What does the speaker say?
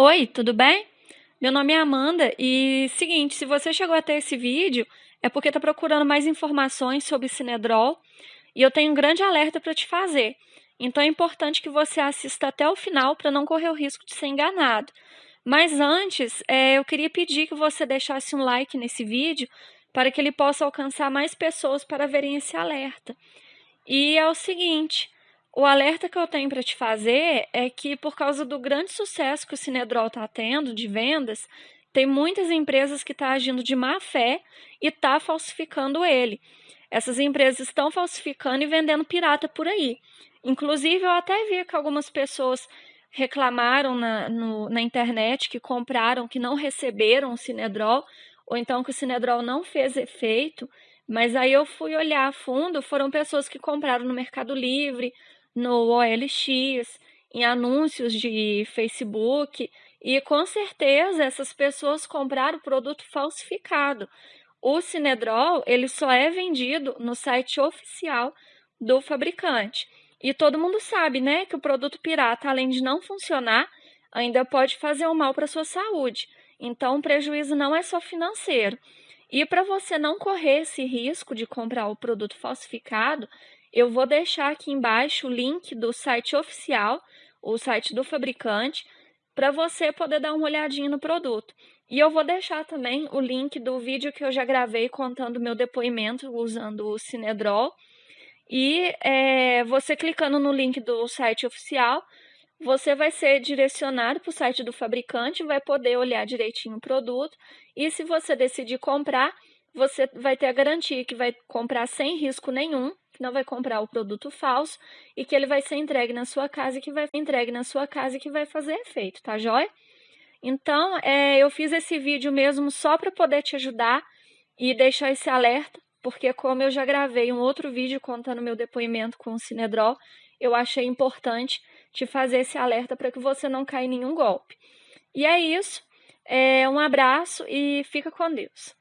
Oi, tudo bem? Meu nome é Amanda e seguinte, se você chegou até esse vídeo é porque está procurando mais informações sobre Cinedrol e eu tenho um grande alerta para te fazer. Então é importante que você assista até o final para não correr o risco de ser enganado. Mas antes, é, eu queria pedir que você deixasse um like nesse vídeo para que ele possa alcançar mais pessoas para verem esse alerta. E é o seguinte, o alerta que eu tenho para te fazer é que, por causa do grande sucesso que o Cinedrol está tendo de vendas, tem muitas empresas que estão tá agindo de má fé e está falsificando ele. Essas empresas estão falsificando e vendendo pirata por aí. Inclusive, eu até vi que algumas pessoas reclamaram na, no, na internet que compraram, que não receberam o Cinedrol, ou então que o Cinedrol não fez efeito. Mas aí eu fui olhar a fundo, foram pessoas que compraram no Mercado Livre, no OLX, em anúncios de Facebook, e com certeza essas pessoas compraram produto falsificado. O Cinedrol, ele só é vendido no site oficial do fabricante. E todo mundo sabe, né, que o produto pirata, além de não funcionar, ainda pode fazer um mal para sua saúde. Então, o prejuízo não é só financeiro. E para você não correr esse risco de comprar o produto falsificado, eu vou deixar aqui embaixo o link do site oficial, o site do fabricante, para você poder dar uma olhadinha no produto. E eu vou deixar também o link do vídeo que eu já gravei contando meu depoimento usando o Cinedrol. E é, você clicando no link do site oficial, você vai ser direcionado para o site do fabricante, vai poder olhar direitinho o produto. E se você decidir comprar, você vai ter a garantia que vai comprar sem risco nenhum, que não vai comprar o produto falso e que ele vai ser entregue na sua casa e que vai entregue na sua casa e que vai fazer efeito, tá joia? Então, é, eu fiz esse vídeo mesmo só para poder te ajudar e deixar esse alerta, porque como eu já gravei um outro vídeo contando meu depoimento com o Cinedrol, eu achei importante te fazer esse alerta para que você não caia em nenhum golpe. E é isso. É, um abraço e fica com Deus.